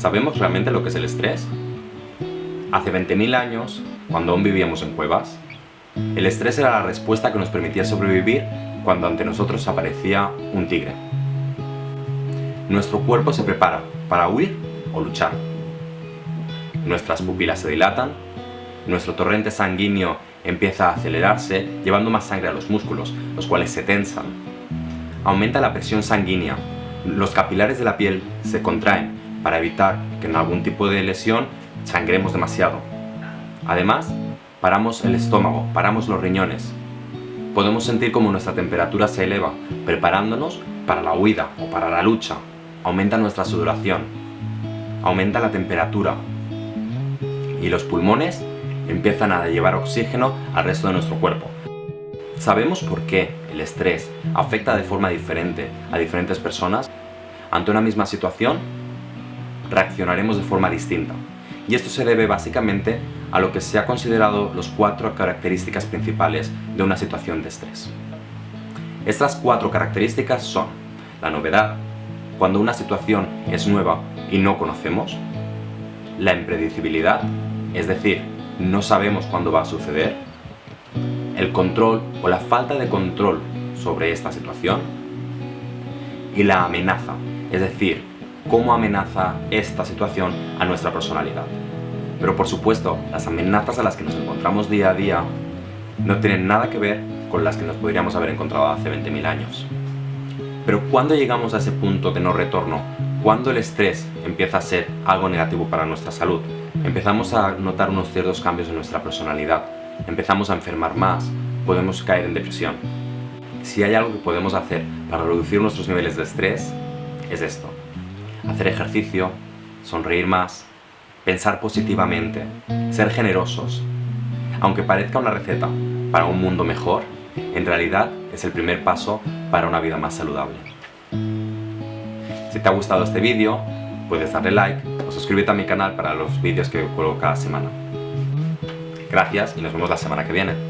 ¿Sabemos realmente lo que es el estrés? Hace 20.000 años, cuando aún vivíamos en cuevas, el estrés era la respuesta que nos permitía sobrevivir cuando ante nosotros aparecía un tigre. Nuestro cuerpo se prepara para huir o luchar. Nuestras pupilas se dilatan, nuestro torrente sanguíneo empieza a acelerarse, llevando más sangre a los músculos, los cuales se tensan. Aumenta la presión sanguínea, los capilares de la piel se contraen para evitar que en algún tipo de lesión sangremos demasiado. Además, paramos el estómago, paramos los riñones. Podemos sentir como nuestra temperatura se eleva, preparándonos para la huida o para la lucha. Aumenta nuestra sudoración, aumenta la temperatura y los pulmones empiezan a llevar oxígeno al resto de nuestro cuerpo. ¿Sabemos por qué el estrés afecta de forma diferente a diferentes personas? Ante una misma situación, reaccionaremos de forma distinta. Y esto se debe básicamente a lo que se ha considerado los cuatro características principales de una situación de estrés. Estas cuatro características son la novedad, cuando una situación es nueva y no conocemos, la impredecibilidad, es decir, no sabemos cuándo va a suceder, el control o la falta de control sobre esta situación y la amenaza, es decir, cómo amenaza esta situación a nuestra personalidad. Pero por supuesto, las amenazas a las que nos encontramos día a día no tienen nada que ver con las que nos podríamos haber encontrado hace 20.000 años. Pero cuando llegamos a ese punto de no retorno, cuando el estrés empieza a ser algo negativo para nuestra salud, empezamos a notar unos ciertos cambios en nuestra personalidad, empezamos a enfermar más, podemos caer en depresión. Si hay algo que podemos hacer para reducir nuestros niveles de estrés, es esto hacer ejercicio, sonreír más, pensar positivamente, ser generosos. Aunque parezca una receta para un mundo mejor, en realidad es el primer paso para una vida más saludable. Si te ha gustado este vídeo, puedes darle like o suscríbete a mi canal para los vídeos que cuelgo cada semana. Gracias y nos vemos la semana que viene.